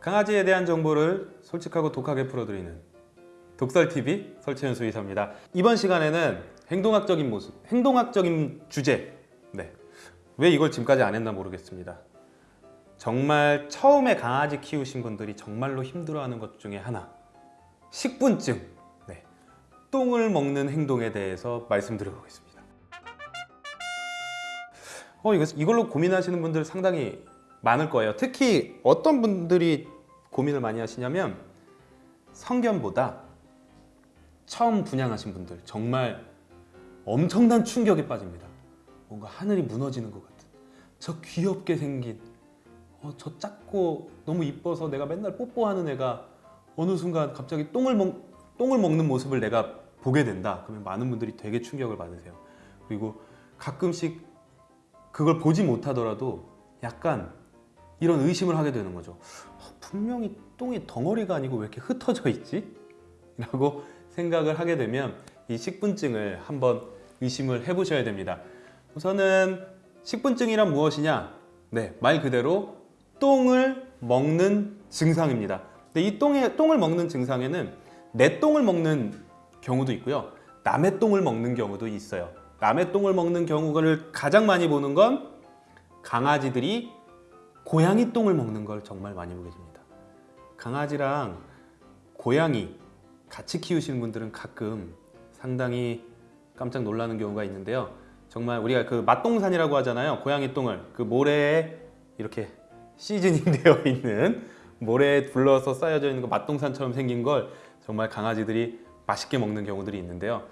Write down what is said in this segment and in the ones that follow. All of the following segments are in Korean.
강아지에 대한 정보를 솔직하고 독하게 풀어드리는 독설TV 설채현 수의사입니다. 이번 시간에는 행동학적인 모습, 행동학적인 주제 네. 왜 이걸 지금까지 안 했나 모르겠습니다. 정말 처음에 강아지 키우신 분들이 정말로 힘들어하는 것 중에 하나 식분증 네. 똥을 먹는 행동에 대해서 말씀드려보겠습니다. 어, 이걸로 고민하시는 분들 상당히 많을 거예요. 특히 어떤 분들이 고민을 많이 하시냐면 성견보다 처음 분양하신 분들 정말 엄청난 충격에 빠집니다. 뭔가 하늘이 무너지는 것 같은 저 귀엽게 생긴 어, 저 작고 너무 이뻐서 내가 맨날 뽀뽀하는 애가 어느 순간 갑자기 똥을 먹, 똥을 먹는 모습을 내가 보게 된다. 그러면 많은 분들이 되게 충격을 받으세요. 그리고 가끔씩 그걸 보지 못하더라도 약간 이런 의심을 하게 되는 거죠. 어, 분명히 똥이 덩어리가 아니고 왜 이렇게 흩어져 있지? 라고 생각을 하게 되면 이 식분증을 한번 의심을 해보셔야 됩니다. 우선은 식분증이란 무엇이냐? 네, 말 그대로 똥을 먹는 증상입니다. 근데 이 똥에, 똥을 먹는 증상에는 내 똥을 먹는 경우도 있고요. 남의 똥을 먹는 경우도 있어요. 남의 똥을 먹는 경우를 가장 많이 보는 건 강아지들이 고양이 똥을 먹는 걸 정말 많이 보게 됩니다. 강아지랑 고양이 같이 키우시는 분들은 가끔 상당히 깜짝 놀라는 경우가 있는데요. 정말 우리가 그 맛동산이라고 하잖아요. 고양이 똥을 그 모래에 이렇게 시즈닝 되어 있는 모래에 둘러서 쌓여져 있는 그 맛동산처럼 생긴 걸 정말 강아지들이 맛있게 먹는 경우들이 있는데요.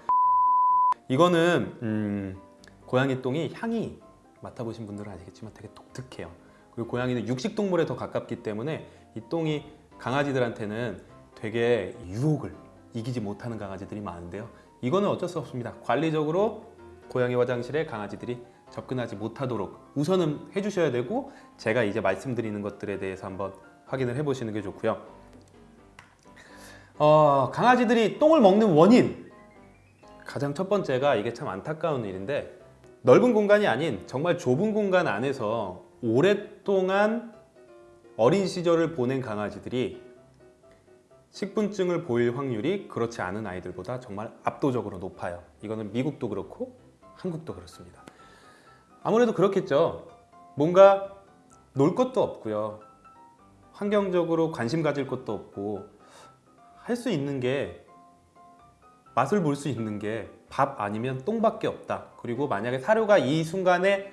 이거는 음, 고양이 똥이 향이 맡아보신 분들은 아시겠지만 되게 독특해요. 그리고 고양이는 육식 동물에 더 가깝기 때문에 이 똥이 강아지들한테는 되게 유혹을 이기지 못하는 강아지들이 많은데요. 이거는 어쩔 수 없습니다. 관리적으로 고양이 화장실에 강아지들이 접근하지 못하도록 우선은 해주셔야 되고 제가 이제 말씀드리는 것들에 대해서 한번 확인을 해보시는 게 좋고요. 어, 강아지들이 똥을 먹는 원인 가장 첫 번째가 이게 참 안타까운 일인데 넓은 공간이 아닌 정말 좁은 공간 안에서 오랫동안 어린 시절을 보낸 강아지들이 식분증을 보일 확률이 그렇지 않은 아이들보다 정말 압도적으로 높아요. 이거는 미국도 그렇고 한국도 그렇습니다. 아무래도 그렇겠죠. 뭔가 놀 것도 없고요. 환경적으로 관심 가질 것도 없고 할 수 있는 게 맛을 볼 수 있는 게 밥 아니면 똥밖에 없다. 그리고 만약에 사료가 이 순간에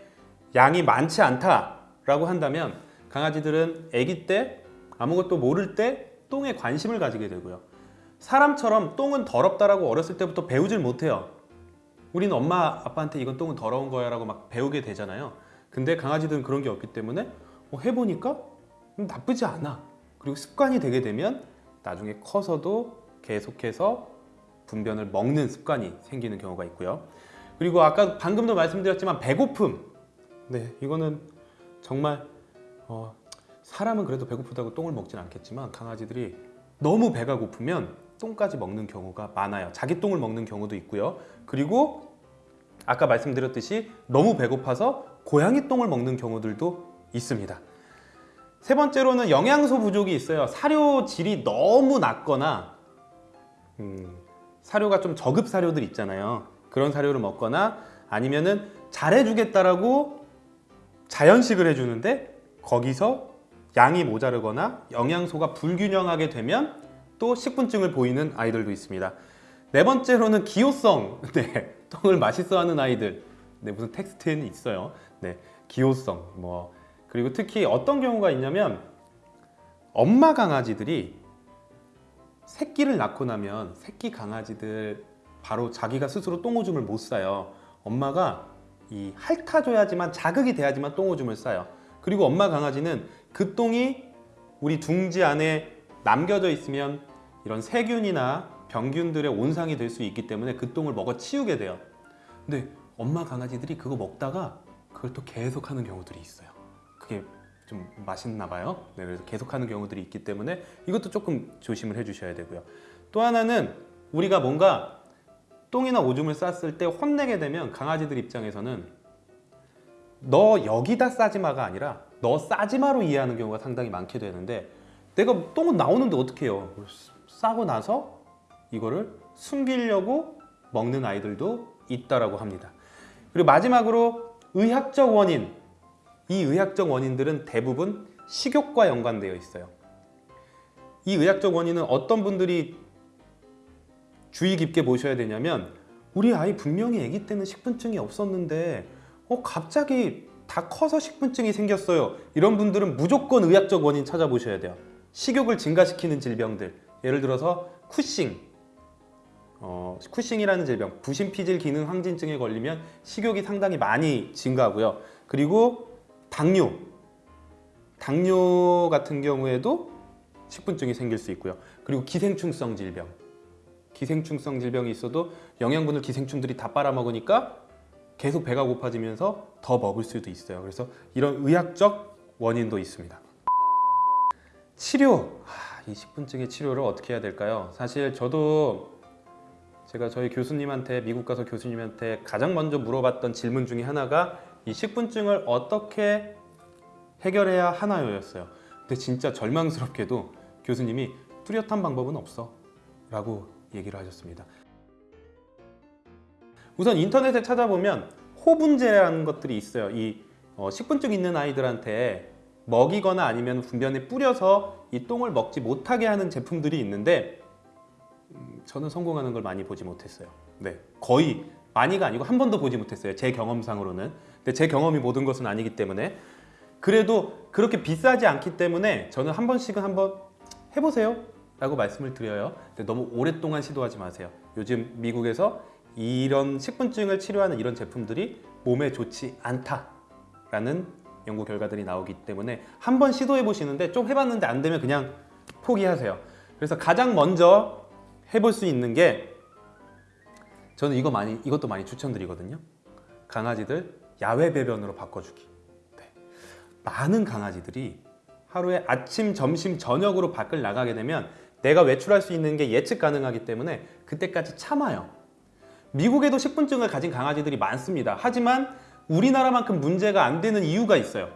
양이 많지 않다 라고 한다면 강아지들은 아기 때 아무것도 모를 때 똥에 관심을 가지게 되고요. 사람처럼 똥은 더럽다라고 어렸을 때부터 배우질 못해요. 우리는 엄마 아빠한테 이건 똥은 더러운 거야 라고 막 배우게 되잖아요. 근데 강아지들은 그런 게 없기 때문에 어, 해보니까 나쁘지 않아. 그리고 습관이 되게 되면 나중에 커서도 계속해서 분변을 먹는 습관이 생기는 경우가 있고요. 그리고 아까 방금도 말씀드렸지만 배고픔. 네, 이거는 정말 어, 사람은 그래도 배고프다고 똥을 먹진 않겠지만 강아지들이 너무 배가 고프면 똥까지 먹는 경우가 많아요. 자기 똥을 먹는 경우도 있고요. 그리고 아까 말씀드렸듯이 너무 배고파서 고양이 똥을 먹는 경우들도 있습니다. 세 번째로는 영양소 부족이 있어요. 사료 질이 너무 낮거나 음, 사료가 좀 저급 사료들 있잖아요. 그런 사료를 먹거나 아니면은 잘해주겠다라고 자연식을 해주는데 거기서 양이 모자르거나 영양소가 불균형하게 되면 또 식분증을 보이는 아이들도 있습니다. 네 번째로는 기호성. 네, 똥을 맛있어하는 아이들. 네, 무슨 텍스트에는 있어요. 네, 기호성. 뭐 그리고 특히 어떤 경우가 있냐면 엄마 강아지들이 새끼를 낳고 나면 새끼 강아지들 바로 자기가 스스로 똥오줌을 못 싸요. 엄마가 이 핥아줘야지만 자극이 돼야지만 똥오줌을 싸요. 그리고 엄마 강아지는 그 똥이 우리 둥지 안에 남겨져 있으면 이런 세균이나 병균들의 온상이 될 수 있기 때문에 그 똥을 먹어 치우게 돼요. 근데 엄마 강아지들이 그거 먹다가 그걸 또 계속 하는 경우들이 있어요. 그게 좀 맛있나 봐요. 네, 그래서 계속 하는 경우들이 있기 때문에 이것도 조금 조심을 해 주셔야 되고요. 또 하나는 우리가 뭔가 똥이나 오줌을 쌌을 때 혼내게 되면 강아지들 입장에서는 너 여기다 싸지마가 아니라 너 싸지마로 이해하는 경우가 상당히 많게 되는데 내가 똥은 나오는데 어떻게 해요? 싸고 나서 이거를 숨기려고 먹는 아이들도 있다라고 합니다. 그리고 마지막으로 의학적 원인. 이 의학적 원인들은 대부분 식욕과 연관되어 있어요. 이 의학적 원인은 어떤 분들이 주의 깊게 보셔야 되냐면 우리 아이 분명히 아기 때는 식분증이 없었는데 어 갑자기 다 커서 식분증이 생겼어요. 이런 분들은 무조건 의학적 원인 찾아보셔야 돼요. 식욕을 증가시키는 질병들 예를 들어서 쿠싱 어, 쿠싱이라는 질병 부신피질 기능 항진증에 걸리면 식욕이 상당히 많이 증가하고요. 그리고 당뇨 당뇨 같은 경우에도 식분증이 생길 수 있고요. 그리고 기생충성 질병 기생충성 질병이 있어도 영양분을 기생충들이 다 빨아먹으니까 계속 배가 고파지면서 더 먹을 수도 있어요. 그래서 이런 의학적 원인도 있습니다. 치료, 하, 이 식분증의 치료를 어떻게 해야 될까요? 사실 저도 제가 저희 교수님한테 미국 가서 교수님한테 가장 먼저 물어봤던 질문 중에 하나가 이 식분증을 어떻게 해결해야 하나요 였어요. 근데 진짜 절망스럽게도 교수님이 뚜렷한 방법은 없어 라고 얘기를 하셨습니다. 우선 인터넷에 찾아보면 호분제라는 것들이 있어요. 이 어, 식분증 있는 아이들한테 먹이거나 아니면 분변에 뿌려서 이 똥을 먹지 못하게 하는 제품들이 있는데 음, 저는 성공하는 걸 많이 보지 못했어요. 네, 거의 많이가 아니고 한 번도 보지 못했어요. 제 경험상으로는. 근데 제 경험이 모든 것은 아니기 때문에 그래도 그렇게 비싸지 않기 때문에 저는 한 번씩은 한번 해보세요. 라고 말씀을 드려요. 근데 너무 오랫동안 시도하지 마세요. 요즘 미국에서 이런 식분증을 치료하는 이런 제품들이 몸에 좋지 않다라는 연구 결과들이 나오기 때문에 한번 시도해 보시는데 좀 해봤는데 안 되면 그냥 포기하세요. 그래서 가장 먼저 해볼 수 있는 게 저는 이거 많이 이것도 많이 추천드리거든요. 강아지들 야외 배변으로 바꿔주기. 네. 많은 강아지들이 하루에 아침, 점심, 저녁으로 밖을 나가게 되면 내가 외출할 수 있는 게 예측 가능하기 때문에 그때까지 참아요. 미국에도 식분증을 가진 강아지들이 많습니다. 하지만 우리나라만큼 문제가 안 되는 이유가 있어요.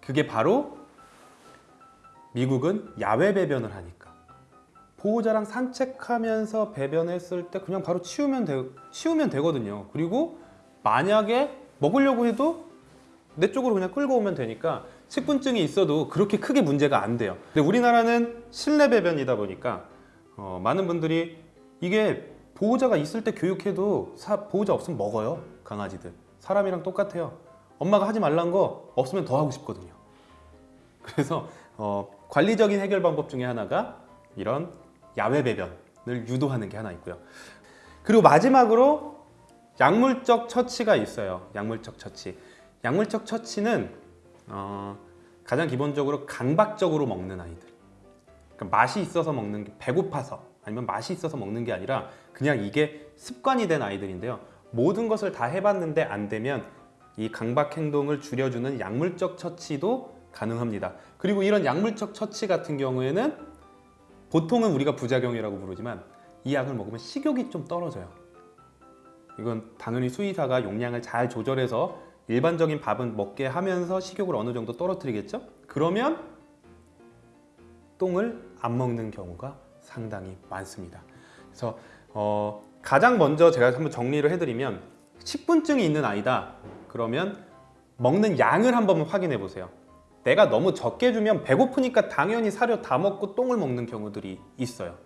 그게 바로 미국은 야외 배변을 하니까. 보호자랑 산책하면서 배변했을 때 그냥 바로 치우면, 되, 치우면 되거든요. 그리고 만약에 먹으려고 해도 내 쪽으로 그냥 끌고 오면 되니까 식분증이 있어도 그렇게 크게 문제가 안 돼요. 근데 우리나라는 실내 배변이다 보니까 어, 많은 분들이 이게 보호자가 있을 때 교육해도 사, 보호자 없으면 먹어요 강아지들. 사람이랑 똑같아요. 엄마가 하지 말란 거 없으면 더 하고 싶거든요. 그래서 어, 관리적인 해결 방법 중에 하나가 이런 야외 배변을 유도하는 게 하나 있고요. 그리고 마지막으로 약물적 처치가 있어요. 약물적 처치. 약물적 처치는 어, 가장 기본적으로 강박적으로 먹는 아이들 그러니까 맛이 있어서 먹는 게 배고파서 아니면 맛이 있어서 먹는 게 아니라 그냥 이게 습관이 된 아이들인데요. 모든 것을 다 해봤는데 안 되면 이 강박 행동을 줄여주는 약물적 처치도 가능합니다. 그리고 이런 약물적 처치 같은 경우에는 보통은 우리가 부작용이라고 부르지만 이 약을 먹으면 식욕이 좀 떨어져요. 이건 당연히 수의사가 용량을 잘 조절해서 일반적인 밥은 먹게 하면서 식욕을 어느 정도 떨어뜨리겠죠? 그러면 똥을 안 먹는 경우가 상당히 많습니다. 그래서 어, 가장 먼저 제가 한번 정리를 해드리면 식분증이 있는 아이다. 그러면 먹는 양을 한번 확인해 보세요. 내가 너무 적게 주면 배고프니까 당연히 사료 다 먹고 똥을 먹는 경우들이 있어요.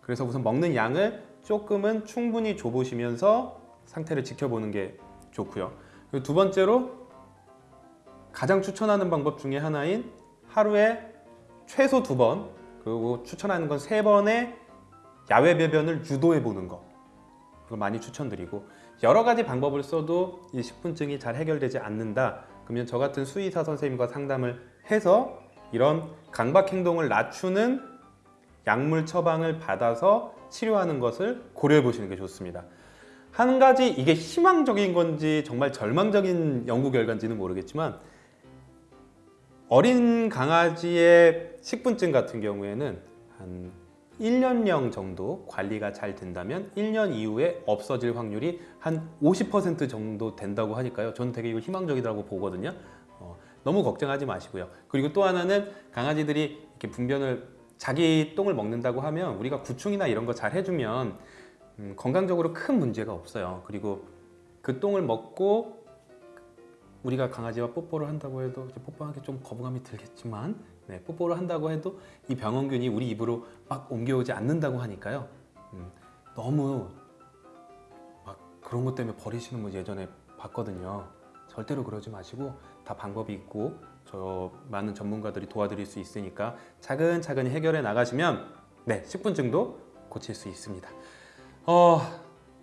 그래서 우선 먹는 양을 조금은 충분히 줘보시면서 상태를 지켜보는 게 좋고요. 그리고 두 번째로 가장 추천하는 방법 중에 하나인 하루에 최소 두 번, 그리고 추천하는 건 세 번의 야외 배변을 유도해 보는 거 그걸 많이 추천드리고 여러 가지 방법을 써도 이 식분증이 잘 해결되지 않는다 그러면 저 같은 수의사 선생님과 상담을 해서 이런 강박 행동을 낮추는 약물 처방을 받아서 치료하는 것을 고려해 보시는 게 좋습니다. 한 가지 이게 희망적인 건지 정말 절망적인 연구 결과인지는 모르겠지만 어린 강아지의 식분증 같은 경우에는 한 1년령 정도 관리가 잘 된다면 1년 이후에 없어질 확률이 한 50% 정도 된다고 하니까요. 저는 되게 이거 희망적이라고 보거든요. 어, 너무 걱정하지 마시고요. 그리고 또 하나는 강아지들이 이렇게 분변을 자기 똥을 먹는다고 하면 우리가 구충이나 이런 거 잘 해주면 음, 건강적으로 큰 문제가 없어요. 그리고 그 똥을 먹고 우리가 강아지와 뽀뽀를 한다고 해도 뽀뽀하기 좀 거부감이 들겠지만 네, 뽀뽀를 한다고 해도 이 병원균이 우리 입으로 막 옮겨오지 않는다고 하니까요. 음, 너무 막 그런 것 때문에 버리시는 분 예전에 봤거든요. 절대로 그러지 마시고 다 방법이 있고 저 많은 전문가들이 도와드릴 수 있으니까 차근차근히 해결해 나가시면 네 10분증도 고칠 수 있습니다. 어,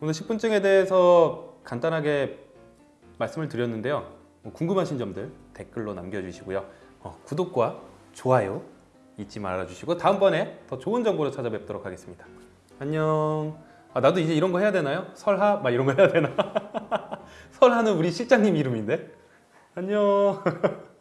오늘 10분증에 대해서 간단하게 말씀을 드렸는데요. 뭐 궁금하신 점들 댓글로 남겨주시고요. 어, 구독과 좋아요 잊지 말아주시고 다음번에 더 좋은 정보로 찾아뵙도록 하겠습니다. 안녕. 아, 나도 이제 이런 거 해야 되나요? 설하 막 이런 거 해야 되나? 설하는 우리 실장님 이름인데. 안녕.